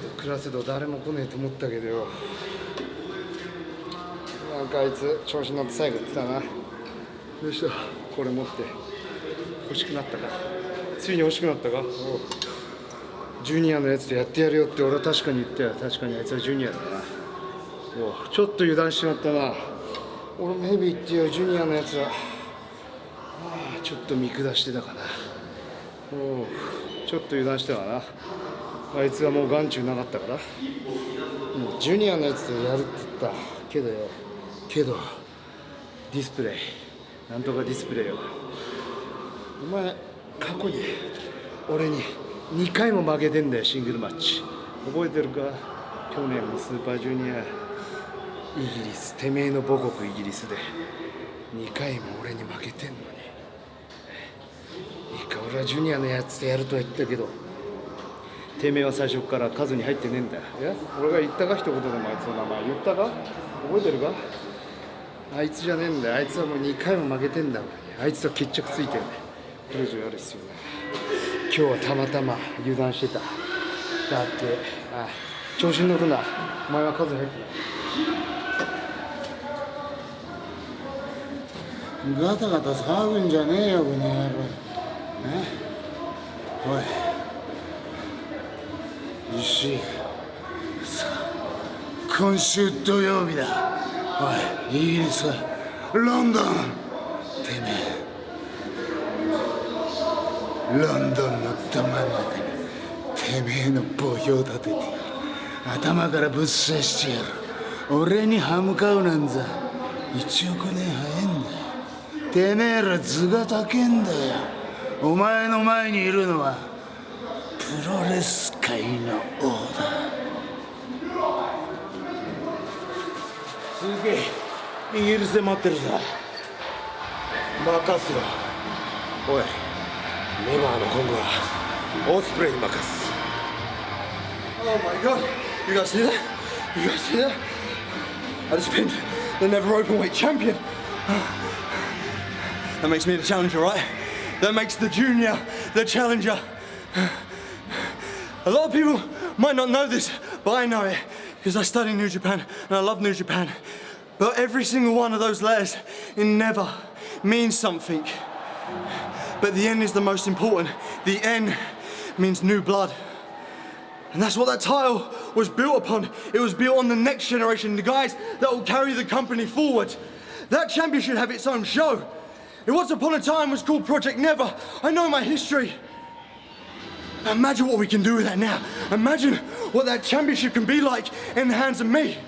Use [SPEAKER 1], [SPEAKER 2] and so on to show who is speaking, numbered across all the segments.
[SPEAKER 1] クラスド誰も来ねえと思ったけど。よなんかあいつ調子乗って最後言ってたな。どうした？これ持って。欲しくなったか。ついに欲しくなったか？ジュニアのやつでやってやるよって俺は確かに言った。よ確かにあいつはジュニアだな。おう。ちょっと油断しちまったな。俺もヘビーってよジュニアのやつは。ちょっと見下してたかな。おう。ちょっと油断してたかなあいつはもう眼中なかったから、ジュニアのやつでやるって言った。けどよ。けどディスプレイ。なんとかディスプレイよ。お前過去に俺に2回も負けてんだよシングルマッチ。覚えてるか？去年もスーパージュニアイギリスてめえの母国イギリスで。2回も俺に負けてんのに。いいか俺はジュニアのやつでやるとは言ったけど。てめえは最初から数に入ってねえんだ。よいや俺が言ったか一言でもあいつの名前言ったか？覚えてるか？あいつじゃねえんだよ。あいつはもう2回も負けてんだあいつと決着ついてんだよ。これ以上やる必要ない。今日はたまたま油断してた。だってあ調子に乗るな。お前は数に入ってな。いガタガタ騒ぐんじゃねえよこの野郎。え？おい石井さあ今週土曜日だ。おいイギリスロンドン。てめえ。ロンドンのど真ん中にてめえの墓標立てて頭からぶっ刺してやる。俺に歯向かうなんざ。1億年早えんだてめえら図が高えんだよ。お前の前にいるのはプロレス界の王だ
[SPEAKER 2] すげえイギリスで待ってるさ任すよおいネバーの今後はオスプレイに任す Oh my god you guys see that? You guys see that? I just pinned the never open weight champion That makes me the challenger right? That makes the junior the challenger A lot of people might not know this, but I know it because I study New Japan and I love New Japan. But every single one of those letters in never means something. But the N is the most important. The N means new blood. And that's what that title was built upon. It was built on the next generation, the guys that will carry the company forward. That champion should have its own show. It once upon a time was called Project Never. I know my history. Imagine what we can do with that now. Imagine what that championship can be like in the hands of me.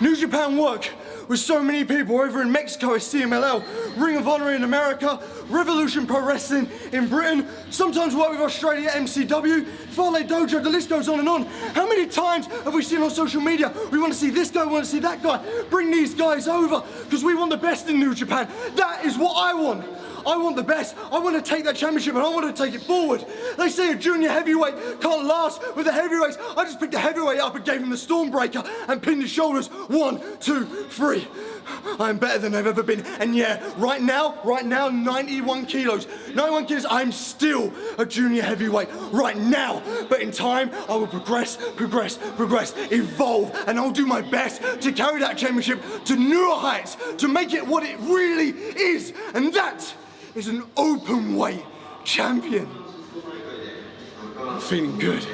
[SPEAKER 2] New Japan work with so many people over in Mexico at CMLL, Ring of Honor in America, Revolution Pro Wrestling in Britain, sometimes work with Australia MCW, Fale Dojo, the list goes on and on. How many times have we seen on social media, we want to see this guy, we want to see that guy, bring these guys over, because we want the best in New Japan. That is what I want. I want the best. I want to take that championship and I want to take it forward. They say a junior heavyweight can't last with the heavyweights. I just picked the heavyweight up and gave him the Stormbreaker and pinned his shoulders. One, two, three. I'm better than I've ever been. And yeah, right now, right now, 91 kilos. 91 kilos, I'm still a junior heavyweight right now. But in time, I will progress, progress, progress, evolve, and I'll do my best to carry that championship to newer heights, to make it what it really is. And that is an open weight champion. I'm feeling good.